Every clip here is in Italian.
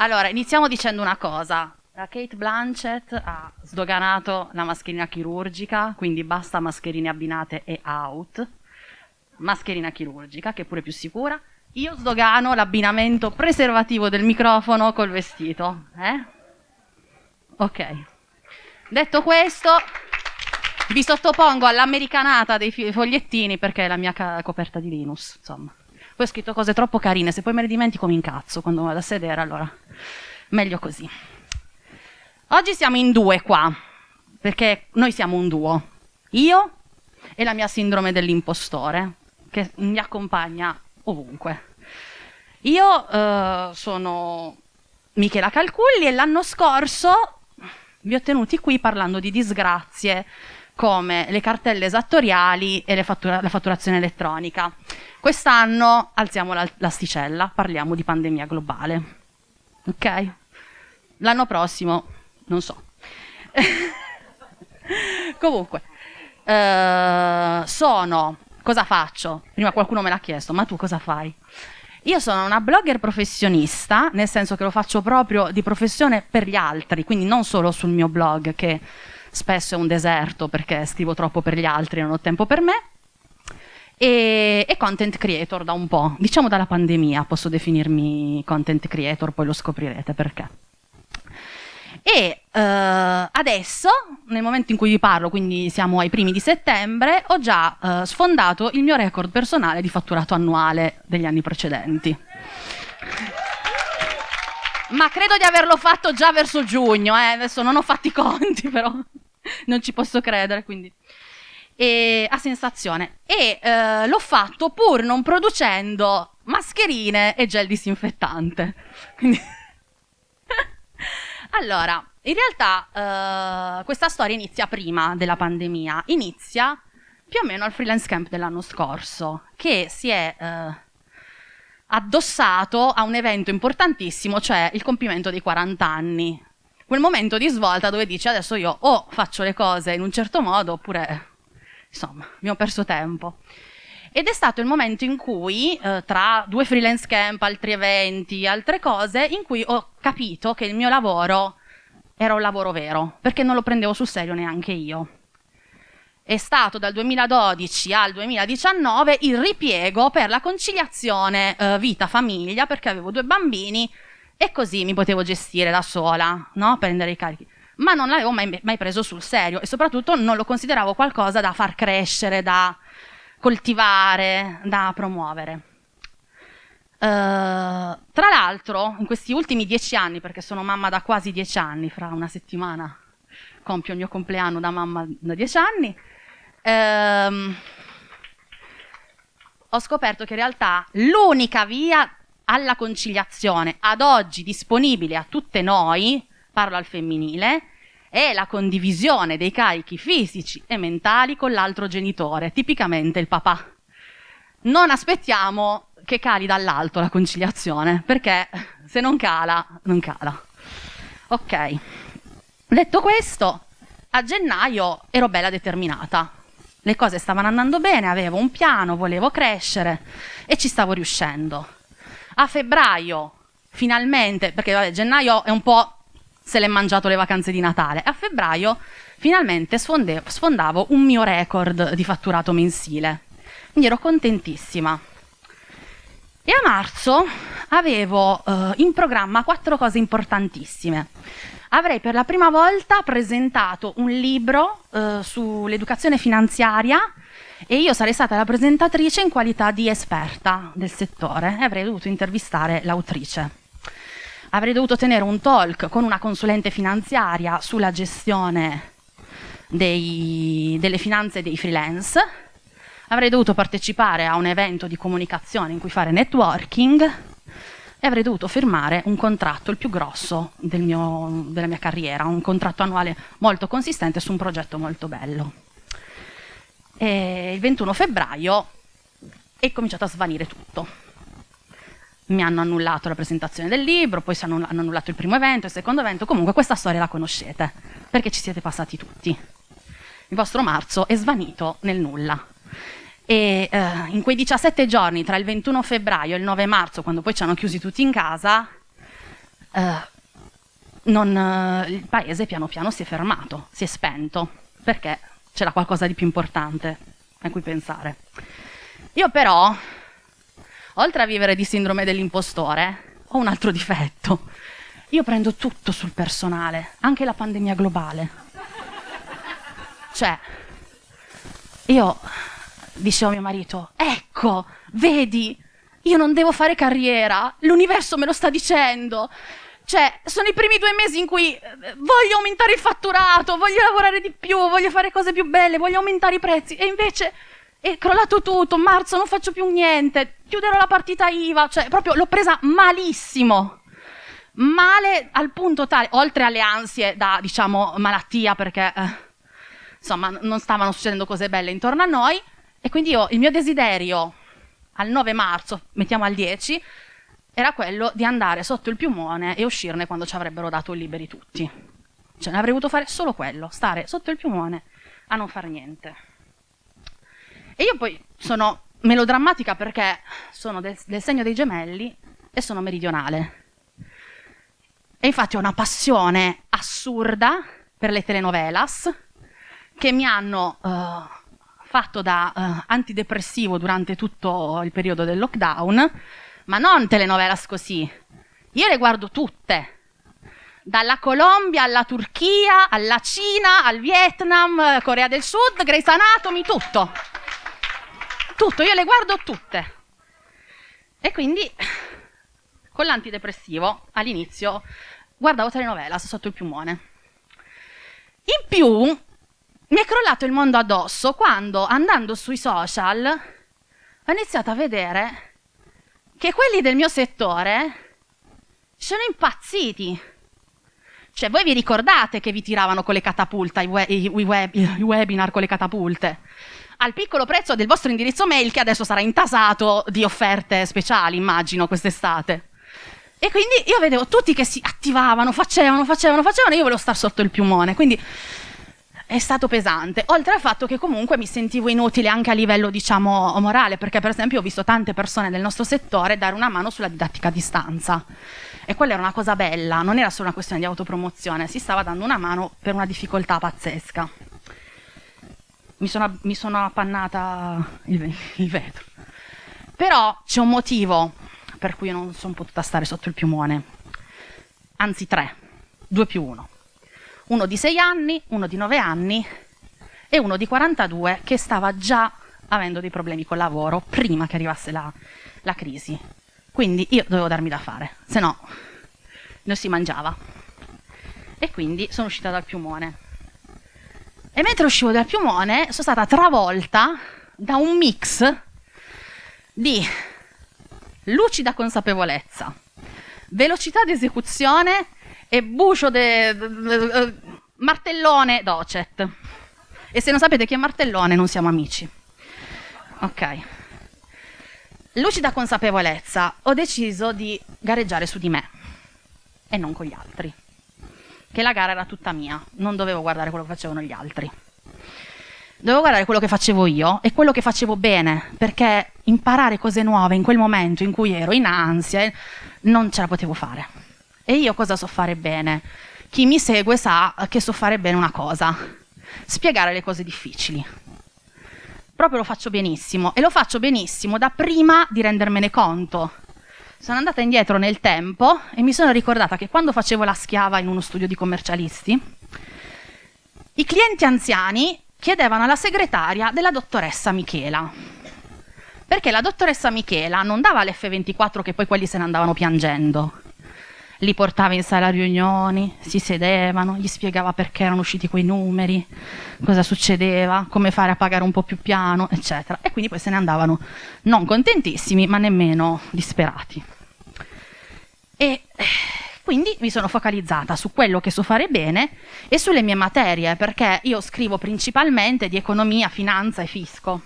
Allora, iniziamo dicendo una cosa. La Kate Blanchett ha sdoganato la mascherina chirurgica, quindi basta mascherine abbinate e out. Mascherina chirurgica, che è pure più sicura. Io sdogano l'abbinamento preservativo del microfono col vestito. Eh? Ok. Detto questo, vi sottopongo all'americanata dei fogliettini perché è la mia coperta di Linus, insomma. Poi ho scritto cose troppo carine, se poi me le dimentico mi incazzo quando vado a sedere, allora meglio così. Oggi siamo in due qua, perché noi siamo un duo. Io e la mia sindrome dell'impostore, che mi accompagna ovunque. Io eh, sono Michela Calculli e l'anno scorso vi ho tenuti qui parlando di disgrazie come le cartelle esattoriali e fattura la fatturazione elettronica. Quest'anno alziamo l'asticella, parliamo di pandemia globale. Ok? L'anno prossimo, non so. Comunque, eh, sono... Cosa faccio? Prima qualcuno me l'ha chiesto, ma tu cosa fai? Io sono una blogger professionista, nel senso che lo faccio proprio di professione per gli altri, quindi non solo sul mio blog, che spesso è un deserto perché scrivo troppo per gli altri e non ho tempo per me, e, e, content creator da un po', diciamo dalla pandemia posso definirmi content creator, poi lo scoprirete perché. E uh, adesso, nel momento in cui vi parlo, quindi siamo ai primi di settembre, ho già uh, sfondato il mio record personale di fatturato annuale degli anni precedenti. Ma credo di averlo fatto già verso giugno, eh? adesso non ho fatto i conti, però non ci posso credere, quindi e, a sensazione. E eh, l'ho fatto pur non producendo mascherine e gel disinfettante. Quindi allora, in realtà eh, questa storia inizia prima della pandemia, inizia più o meno al freelance camp dell'anno scorso, che si è eh, addossato a un evento importantissimo, cioè il compimento dei 40 anni. Quel momento di svolta dove dici adesso io o faccio le cose in un certo modo oppure, insomma, mi ho perso tempo. Ed è stato il momento in cui, eh, tra due freelance camp, altri eventi, altre cose, in cui ho capito che il mio lavoro era un lavoro vero, perché non lo prendevo sul serio neanche io. È stato dal 2012 al 2019 il ripiego per la conciliazione eh, vita-famiglia, perché avevo due bambini e così mi potevo gestire da sola, no? prendere i carichi. Ma non l'avevo mai, mai preso sul serio e soprattutto non lo consideravo qualcosa da far crescere, da coltivare, da promuovere. Uh, tra l'altro, in questi ultimi dieci anni, perché sono mamma da quasi dieci anni, fra una settimana compio il mio compleanno da mamma da dieci anni, uh, ho scoperto che in realtà l'unica via alla conciliazione ad oggi disponibile a tutte noi, parlo al femminile, è la condivisione dei carichi fisici e mentali con l'altro genitore, tipicamente il papà. Non aspettiamo che cali dall'alto la conciliazione, perché se non cala, non cala. Ok, detto questo, a gennaio ero bella determinata. Le cose stavano andando bene, avevo un piano, volevo crescere e ci stavo riuscendo. A febbraio, finalmente, perché vabbè, gennaio è un po' se l'è mangiato le vacanze di Natale. A febbraio finalmente sfondavo un mio record di fatturato mensile. Quindi ero contentissima. E a marzo avevo eh, in programma quattro cose importantissime. Avrei per la prima volta presentato un libro eh, sull'educazione finanziaria e io sarei stata la presentatrice in qualità di esperta del settore e avrei dovuto intervistare l'autrice avrei dovuto tenere un talk con una consulente finanziaria sulla gestione dei, delle finanze dei freelance, avrei dovuto partecipare a un evento di comunicazione in cui fare networking e avrei dovuto firmare un contratto, il più grosso del mio, della mia carriera, un contratto annuale molto consistente su un progetto molto bello. E il 21 febbraio è cominciato a svanire tutto mi hanno annullato la presentazione del libro, poi hanno, annullato il primo evento, il secondo evento, comunque questa storia la conoscete, perché ci siete passati tutti. Il vostro marzo è svanito nel nulla. E eh, in quei 17 giorni, tra il 21 febbraio e il 9 marzo, quando poi ci hanno chiusi tutti in casa, eh, non, eh, il paese piano piano si è fermato, si è spento, perché c'era qualcosa di più importante a cui pensare. Io però, oltre a vivere di sindrome dell'impostore, ho un altro difetto. Io prendo tutto sul personale, anche la pandemia globale. Cioè, io dicevo a mio marito, ecco, vedi, io non devo fare carriera, l'universo me lo sta dicendo. Cioè, sono i primi due mesi in cui eh, voglio aumentare il fatturato, voglio lavorare di più, voglio fare cose più belle, voglio aumentare i prezzi. E invece è crollato tutto, marzo non faccio più niente, chiuderò la partita IVA, cioè proprio l'ho presa malissimo. Male al punto tale, oltre alle ansie da, diciamo, malattia perché eh, insomma non stavano succedendo cose belle intorno a noi. E quindi io il mio desiderio al 9 marzo, mettiamo al 10, era quello di andare sotto il piumone e uscirne quando ci avrebbero dato liberi tutti. Cioè, ne avrei voluto fare solo quello, stare sotto il piumone a non fare niente. E io poi sono melodrammatica perché sono del, del segno dei gemelli e sono meridionale. E infatti ho una passione assurda per le telenovelas che mi hanno uh, fatto da uh, antidepressivo durante tutto il periodo del lockdown ma non telenovelas così. Io le guardo tutte. Dalla Colombia alla Turchia, alla Cina, al Vietnam, Corea del Sud, Grey's Anatomy, tutto. Tutto, io le guardo tutte. E quindi con l'antidepressivo all'inizio guardavo telenovelas sotto il piumone. In più mi è crollato il mondo addosso quando andando sui social ho iniziato a vedere che quelli del mio settore sono impazziti. Cioè, voi vi ricordate che vi tiravano con le catapulte, i, we- i, web- i webinar con le catapulte? Al piccolo prezzo del vostro indirizzo mail che adesso sarà intasato di offerte speciali, immagino, quest'estate. E quindi io vedevo tutti che si attivavano, facevano, facevano, facevano, e io volevo stare sotto il piumone. Quindi è stato pesante, oltre al fatto che comunque mi sentivo inutile anche a livello, diciamo, morale, perché per esempio ho visto tante persone del nostro settore dare una mano sulla didattica a distanza. E quella era una cosa bella, non era solo una questione di autopromozione, si stava dando una mano per una difficoltà pazzesca. Mi sono, mi sono appannata il, il vetro. Però c'è un motivo per cui io non sono potuta stare sotto il piumone. Anzi tre, due più uno uno di 6 anni, uno di 9 anni e uno di 42 che stava già avendo dei problemi col lavoro prima che arrivasse la, la crisi. Quindi io dovevo darmi da fare, se no non si mangiava. E quindi sono uscita dal piumone. E mentre uscivo dal piumone sono stata travolta da un mix di lucida consapevolezza, velocità di esecuzione e bucio de, de, de, martellone docet. E se non sapete chi è martellone, non siamo amici. Ok. Lucida consapevolezza, ho deciso di gareggiare su di me e non con gli altri. Che la gara era tutta mia, non dovevo guardare quello che facevano gli altri. Dovevo guardare quello che facevo io e quello che facevo bene, perché imparare cose nuove in quel momento in cui ero in ansia non ce la potevo fare. E io cosa so fare bene? Chi mi segue sa che so fare bene una cosa, spiegare le cose difficili. Proprio lo faccio benissimo e lo faccio benissimo da prima di rendermene conto. Sono andata indietro nel tempo e mi sono ricordata che quando facevo la schiava in uno studio di commercialisti, i clienti anziani chiedevano alla segretaria della dottoressa Michela. Perché la dottoressa Michela non dava l'F24 che poi quelli se ne andavano piangendo li portava in sala riunioni, si sedevano, gli spiegava perché erano usciti quei numeri, cosa succedeva, come fare a pagare un po' più piano, eccetera. E quindi poi se ne andavano non contentissimi, ma nemmeno disperati. E eh, quindi mi sono focalizzata su quello che so fare bene e sulle mie materie, perché io scrivo principalmente di economia, finanza e fisco.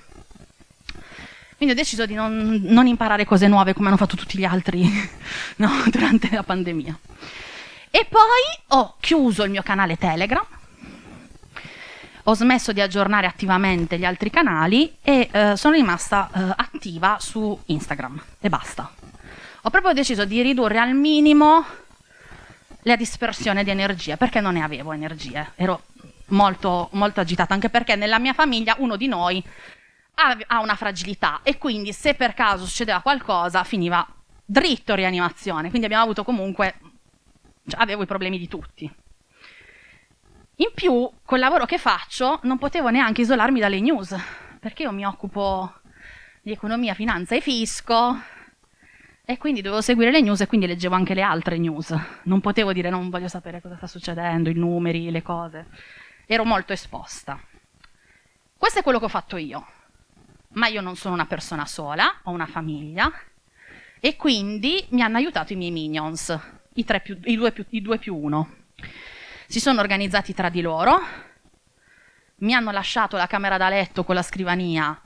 Quindi ho deciso di non, non imparare cose nuove come hanno fatto tutti gli altri no, durante la pandemia. E poi ho chiuso il mio canale Telegram, ho smesso di aggiornare attivamente gli altri canali e eh, sono rimasta eh, attiva su Instagram e basta. Ho proprio deciso di ridurre al minimo la dispersione di energie, perché non ne avevo energie, ero molto, molto agitata, anche perché nella mia famiglia uno di noi ha una fragilità e quindi se per caso succedeva qualcosa finiva dritto rianimazione, quindi abbiamo avuto comunque, cioè, avevo i problemi di tutti. In più, col lavoro che faccio, non potevo neanche isolarmi dalle news, perché io mi occupo di economia, finanza e fisco, e quindi dovevo seguire le news e quindi leggevo anche le altre news. Non potevo dire non voglio sapere cosa sta succedendo, i numeri, le cose. Ero molto esposta. Questo è quello che ho fatto io. Ma io non sono una persona sola, ho una famiglia e quindi mi hanno aiutato i miei minions, i, più, i, due, più, i due più uno. Si sono organizzati tra di loro, mi hanno lasciato la camera da letto con la scrivania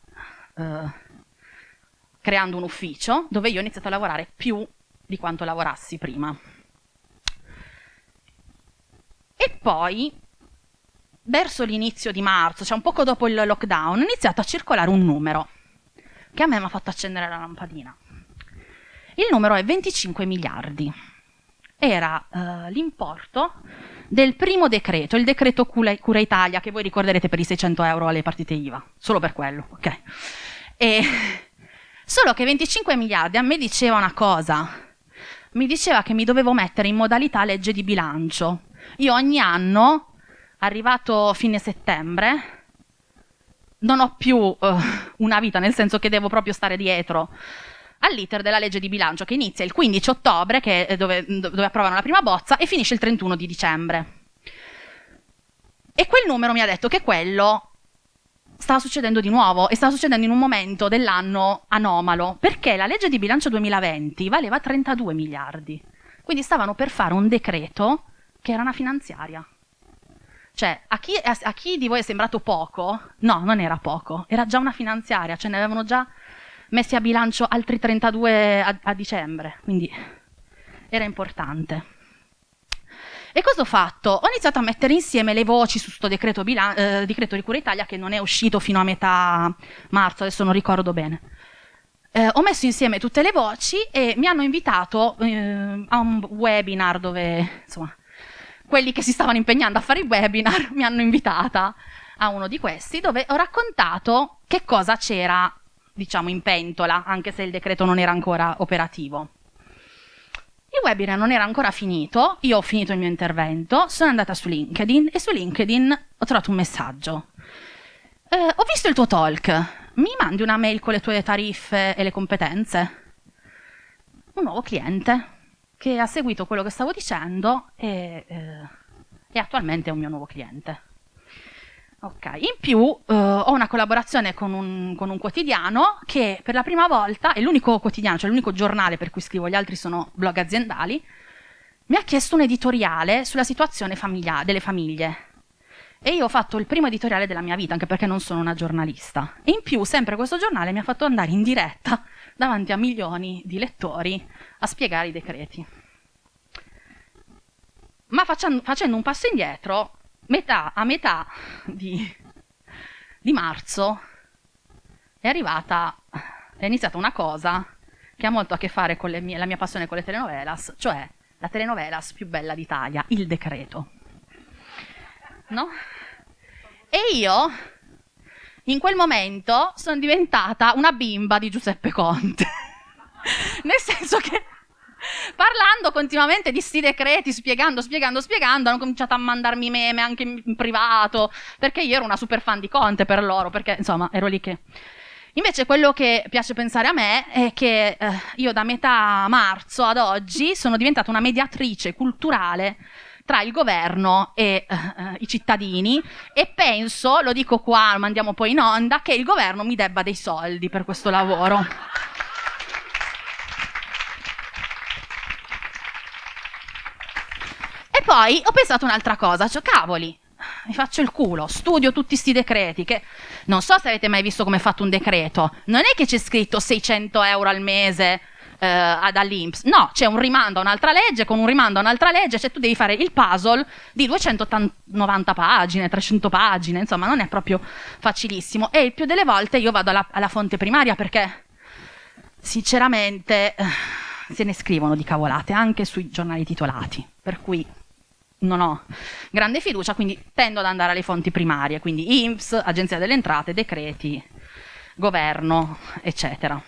eh, creando un ufficio dove io ho iniziato a lavorare più di quanto lavorassi prima. E poi, verso l'inizio di marzo, cioè un poco dopo il lockdown, è iniziato a circolare un numero che a me mi ha fatto accendere la lampadina. Il numero è 25 miliardi. Era uh, l'importo del primo decreto, il decreto Cura Italia, che voi ricorderete per i 600 euro alle partite IVA, solo per quello, ok? E, solo che 25 miliardi a me diceva una cosa, mi diceva che mi dovevo mettere in modalità legge di bilancio. Io ogni anno, arrivato fine settembre, non ho più uh, una vita, nel senso che devo proprio stare dietro all'iter della legge di bilancio che inizia il 15 ottobre, dove, dove approvano la prima bozza, e finisce il 31 di dicembre. E quel numero mi ha detto che quello stava succedendo di nuovo e stava succedendo in un momento dell'anno anomalo, perché la legge di bilancio 2020 valeva 32 miliardi. Quindi stavano per fare un decreto che era una finanziaria. Cioè, a chi, a, a chi di voi è sembrato poco? No, non era poco, era già una finanziaria, ce ne avevano già messi a bilancio altri 32 a, a dicembre, quindi era importante. E cosa ho fatto? Ho iniziato a mettere insieme le voci su questo decreto, eh, decreto, di Cura Italia che non è uscito fino a metà marzo, adesso non ricordo bene. Eh, ho messo insieme tutte le voci e mi hanno invitato eh, a un webinar dove, insomma, quelli che si stavano impegnando a fare i webinar mi hanno invitata a uno di questi dove ho raccontato che cosa c'era diciamo, in pentola, anche se il decreto non era ancora operativo. Il webinar non era ancora finito, io ho finito il mio intervento, sono andata su LinkedIn e su LinkedIn ho trovato un messaggio. Eh, ho visto il tuo talk, mi mandi una mail con le tue tariffe e le competenze? Un nuovo cliente che ha seguito quello che stavo dicendo e, eh, e attualmente è un mio nuovo cliente. Ok, in più uh, ho una collaborazione con un, con un, quotidiano che per la prima volta, è l'unico quotidiano, cioè l'unico giornale per cui scrivo, gli altri sono blog aziendali, mi ha chiesto un editoriale sulla situazione famiglia, delle famiglie. E io ho fatto il primo editoriale della mia vita, anche perché non sono una giornalista. E in più, sempre questo giornale mi ha fatto andare in diretta davanti a milioni di lettori a spiegare i decreti. Ma facendo, facendo un passo indietro, metà, a metà di, di marzo è arrivata, è iniziata una cosa che ha molto a che fare con mie, la mia passione con le telenovelas, cioè la telenovelas più bella d'Italia, Il Decreto. No? E io, in quel momento, sono diventata una bimba di Giuseppe Conte. Nel senso che parlando continuamente di sti decreti, spiegando, spiegando, spiegando, hanno cominciato a mandarmi meme anche in privato, perché io ero una super fan di Conte per loro, perché insomma ero lì che... Invece quello che piace pensare a me è che eh, io da metà marzo ad oggi sono diventata una mediatrice culturale tra il governo e eh i cittadini e penso, lo dico qua, lo mandiamo poi in onda, che il governo mi debba dei soldi per questo lavoro. poi ho pensato un'altra cosa, cioè cavoli, mi faccio il culo, studio tutti questi decreti che non so se avete mai visto come è fatto un decreto, non è che c'è scritto 600 euro al mese eh, dall'Inps, no, c'è un rimando a un'altra legge, con un rimando a un'altra legge, cioè tu devi fare il puzzle di 290 pagine, 300 pagine, insomma non è proprio facilissimo e il più delle volte io vado alla, alla fonte primaria perché sinceramente se ne scrivono di cavolate anche sui giornali titolati, per cui non ho grande fiducia, quindi tendo ad andare alle fonti primarie, quindi INPS, Agenzia delle Entrate, decreti, governo, eccetera.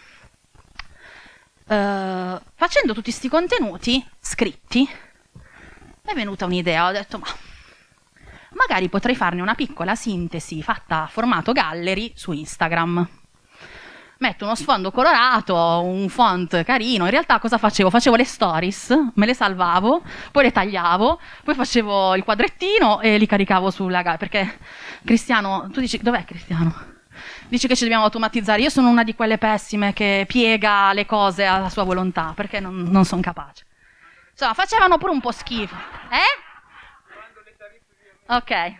Uh, facendo tutti questi contenuti scritti, mi è venuta un'idea, ho detto ma magari potrei farne una piccola sintesi fatta a formato gallery su Instagram metto uno sfondo colorato, un font carino. In realtà cosa facevo? Facevo le stories, me le salvavo, poi le tagliavo, poi facevo il quadrettino e li caricavo sulla gara. Perché Cristiano, tu dici, dov'è Cristiano? Dici che ci dobbiamo automatizzare. Io sono una di quelle pessime che piega le cose alla sua volontà, perché non, non sono capace. Insomma, facevano pure un po' schifo. Eh? Ok.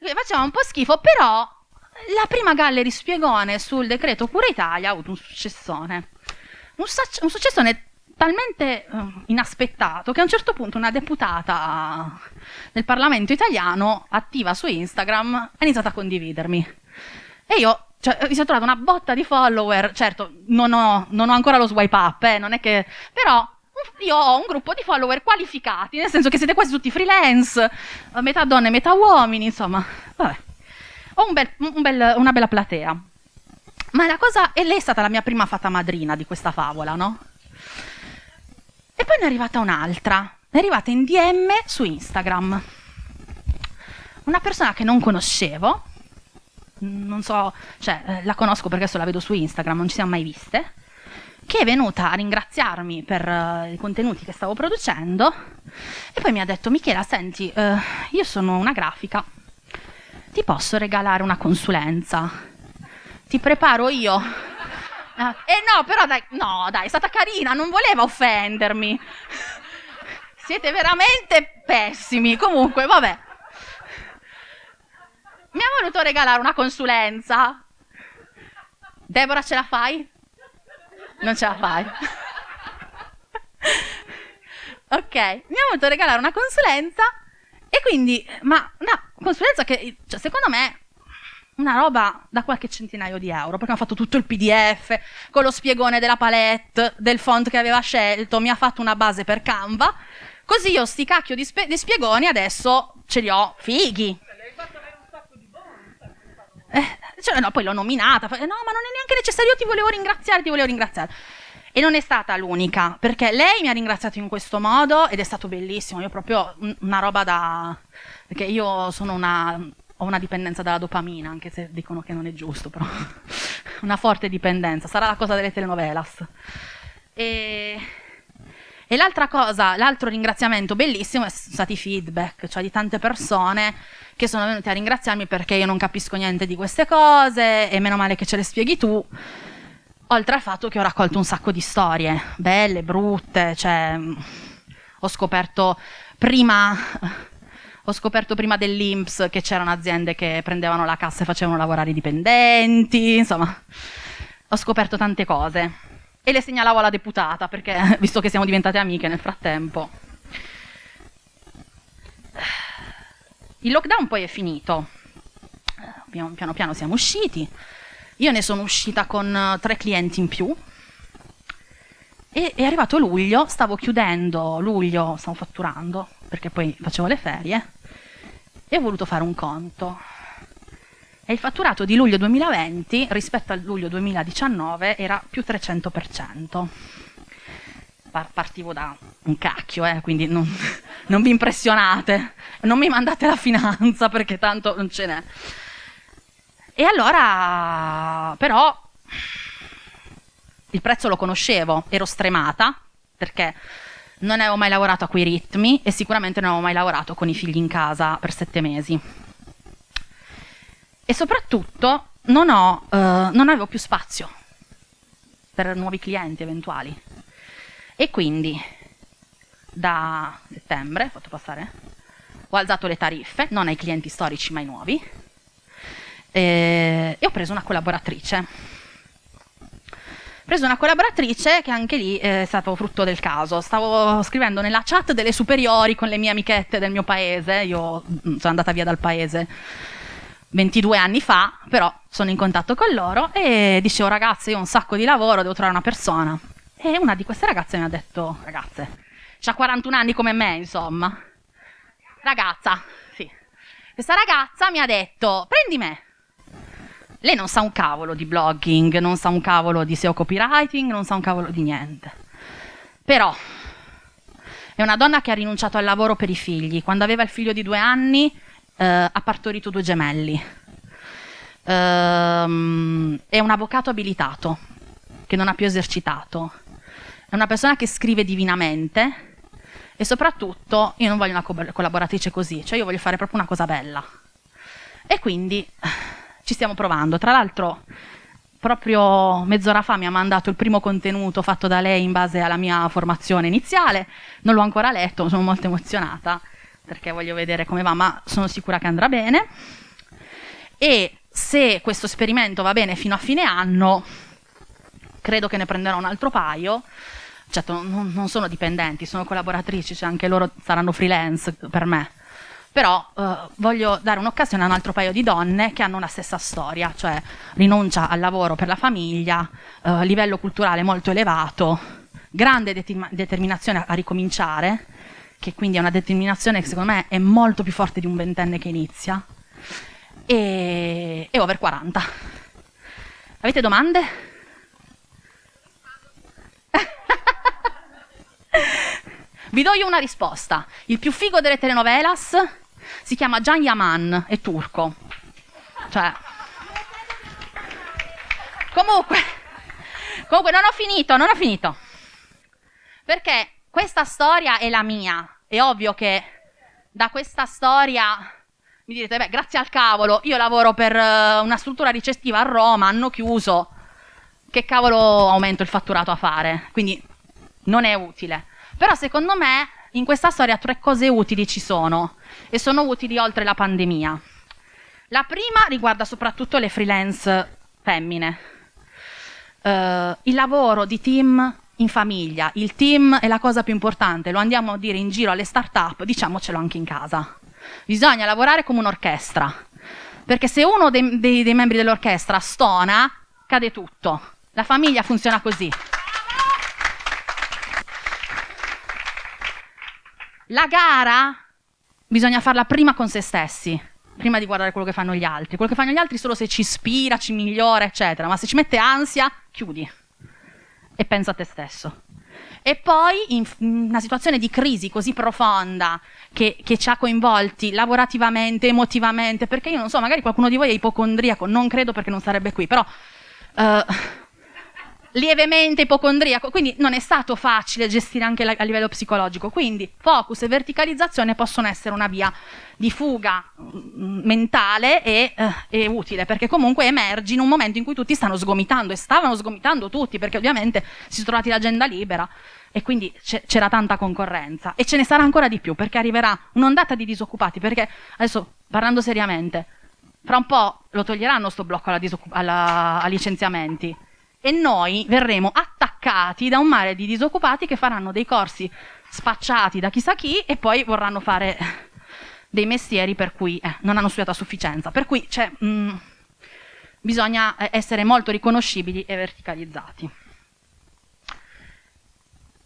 Facevano un po' schifo, però la prima gallery spiegone sul decreto Cura Italia ha avuto un successone. Un, sac- un successone talmente uh, inaspettato che a un certo punto una deputata del Parlamento italiano, attiva su Instagram, ha iniziato a condividermi. E io cioè, mi sono trovata una botta di follower. Certo, non ho, non ho ancora lo swipe up, eh, non è che. però io ho un gruppo di follower qualificati, nel senso che siete quasi tutti freelance, metà donne, metà uomini, insomma. Vabbè ho un bel, un bel, una bella platea. Ma la cosa, e lei è stata la mia prima fata madrina di questa favola, no? E poi ne è arrivata un'altra, è arrivata in DM su Instagram. Una persona che non conoscevo, non so, cioè eh, la conosco perché adesso la vedo su Instagram, non ci siamo mai viste, che è venuta a ringraziarmi per uh, i contenuti che stavo producendo e poi mi ha detto Michela, senti, uh, io sono una grafica, ti posso regalare una consulenza? Ti preparo io. Ah, eh no, però dai, no, dai, è stata carina, non voleva offendermi. Siete veramente pessimi. Comunque, vabbè. Mi ha voluto regalare una consulenza. Deborah, ce la fai? Non ce la fai. ok, mi ha voluto regalare una consulenza e quindi, ma una consulenza che, cioè, secondo me, una roba da qualche centinaio di euro, perché ha fatto tutto il PDF con lo spiegone della palette, del font che aveva scelto, mi ha fatto una base per Canva, così io sti cacchio di, di spiegoni adesso ce li ho fighi. Eh, cioè, no, poi l'ho nominata, no, ma non è neanche necessario, io ti volevo ringraziare, ti volevo ringraziare. E non è stata l'unica, perché lei mi ha ringraziato in questo modo ed è stato bellissimo. Io proprio una roba da. perché io sono una. ho una dipendenza dalla dopamina, anche se dicono che non è giusto, però. una forte dipendenza. Sarà la cosa delle telenovelas. E. E l'altra cosa, l'altro ringraziamento bellissimo sono stati i feedback, cioè di tante persone che sono venute a ringraziarmi perché io non capisco niente di queste cose e meno male che ce le spieghi tu. Oltre al fatto che ho raccolto un sacco di storie, belle, brutte, cioè ho scoperto prima ho scoperto prima dell'Inps che c'erano aziende che prendevano la cassa e facevano lavorare i dipendenti, insomma, ho scoperto tante cose. E le segnalavo alla deputata, perché visto che siamo diventate amiche nel frattempo. Il lockdown poi è finito, piano piano, piano siamo usciti, io ne sono uscita con eh, tre clienti in più. E è arrivato luglio, stavo chiudendo luglio, stavo fatturando, perché poi facevo le ferie, e ho voluto fare un conto. E il fatturato di luglio 2020 rispetto al luglio 2019 era più 300%. Partivo da un cacchio, eh, quindi non, non vi impressionate, non mi mandate la finanza perché tanto non ce n'è. E allora, però, il prezzo lo conoscevo, ero stremata, perché non avevo mai lavorato a quei ritmi e sicuramente non avevo mai lavorato con i figli in casa per sette mesi. E soprattutto non, ho, eh, non avevo più spazio per nuovi clienti eventuali. E quindi da settembre, fatto passare, ho alzato le tariffe, non ai clienti storici ma ai nuovi, e, e ho preso una collaboratrice. Ho preso una collaboratrice che anche lì è stato frutto del caso. Stavo scrivendo nella chat delle superiori con le mie amichette del mio paese. Io mm, sono andata via dal paese 22 anni fa, però sono in contatto con loro e dicevo ragazzi io ho un sacco di lavoro, devo trovare una persona. E una di queste ragazze mi ha detto, ragazze, ha 41 anni come me, insomma. Ragazza, sì. Questa ragazza mi ha detto, prendi me. Lei non sa un cavolo di blogging, non sa un cavolo di SEO copywriting, non sa un cavolo di niente. Però è una donna che ha rinunciato al lavoro per i figli. Quando aveva il figlio di due anni eh, ha partorito due gemelli. Ehm, è un avvocato abilitato che non ha più esercitato. È una persona che scrive divinamente e soprattutto io non voglio una co collaboratrice così, cioè io voglio fare proprio una cosa bella. E quindi ci stiamo provando. Tra l'altro, proprio mezz'ora fa mi ha mandato il primo contenuto fatto da lei in base alla mia formazione iniziale. Non l'ho ancora letto, sono molto emozionata perché voglio vedere come va, ma sono sicura che andrà bene. E se questo esperimento va bene fino a fine anno, credo che ne prenderò un altro paio. Certo, non, non sono dipendenti, sono collaboratrici, cioè anche loro saranno freelance per me. Però eh, voglio dare un'occasione a un altro paio di donne che hanno una stessa storia, cioè rinuncia al lavoro per la famiglia, eh, livello culturale molto elevato, grande determinazione a ricominciare, che quindi è una determinazione che secondo me è molto più forte di un ventenne che inizia, e, e over 40. Avete domande? Vi do io una risposta. Il più figo delle telenovelas si chiama Can Yaman, è turco. Cioè... Comunque, comunque non ho finito, non ho finito. Perché questa storia è la mia. È ovvio che da questa storia mi direte, beh, grazie al cavolo, io lavoro per uh, una struttura ricettiva a Roma, hanno chiuso, che cavolo aumento il fatturato a fare? Quindi non è utile. Però secondo me in questa storia tre cose utili ci sono e sono utili oltre la pandemia. La prima riguarda soprattutto le freelance femmine. Uh, il lavoro di team in famiglia, il team è la cosa più importante, lo andiamo a dire in giro alle start-up, diciamocelo anche in casa. Bisogna lavorare come un'orchestra, perché se uno dei, dei, dei membri dell'orchestra stona, cade tutto. La famiglia funziona così. La gara bisogna farla prima con se stessi, prima di guardare quello che fanno gli altri. Quello che fanno gli altri solo se ci ispira, ci migliora, eccetera, ma se ci mette ansia, chiudi e pensa a te stesso. E poi in una situazione di crisi così profonda che, che, ci ha coinvolti lavorativamente, emotivamente, perché io non so, magari qualcuno di voi è ipocondriaco, non credo perché non sarebbe qui, però uh, lievemente ipocondriaco, quindi non è stato facile gestire anche la, a livello psicologico. Quindi focus e verticalizzazione possono essere una via di fuga mm, mentale e, uh, e, utile, perché comunque emergi in un momento in cui tutti stanno sgomitando e stavano sgomitando tutti, perché ovviamente si sono trovati l'agenda libera e quindi c'era tanta concorrenza e ce ne sarà ancora di più perché arriverà un'ondata di disoccupati perché adesso parlando seriamente fra un po' lo toglieranno sto blocco alla alla, licenziamenti e noi verremo attaccati da un mare di disoccupati che faranno dei corsi spacciati da chissà chi e poi vorranno fare dei mestieri per cui eh, non hanno studiato a sufficienza per cui mh, mm, bisogna eh, essere molto riconoscibili e verticalizzati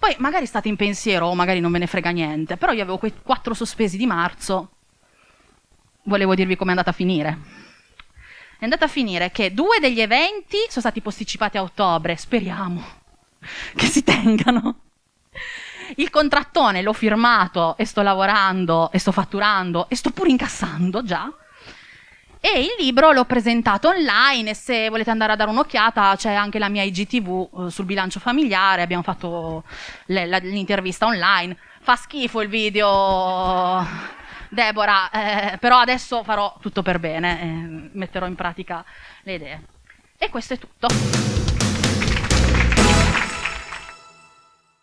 poi magari state in pensiero o magari non ve ne frega niente, però io avevo quei quattro sospesi di marzo, volevo dirvi come è andata a finire. È andata a finire che due degli eventi sono stati posticipati a ottobre, speriamo che si tengano. Il contrattone l'ho firmato e sto lavorando e sto fatturando e sto pure incassando già. E il libro l'ho presentato online e se volete andare a dare un'occhiata c'è anche la mia IGTV eh, sul bilancio familiare, abbiamo fatto l'intervista online. Fa schifo il video, Deborah, eh, però adesso farò tutto per bene, eh, metterò in pratica le idee. E questo è tutto.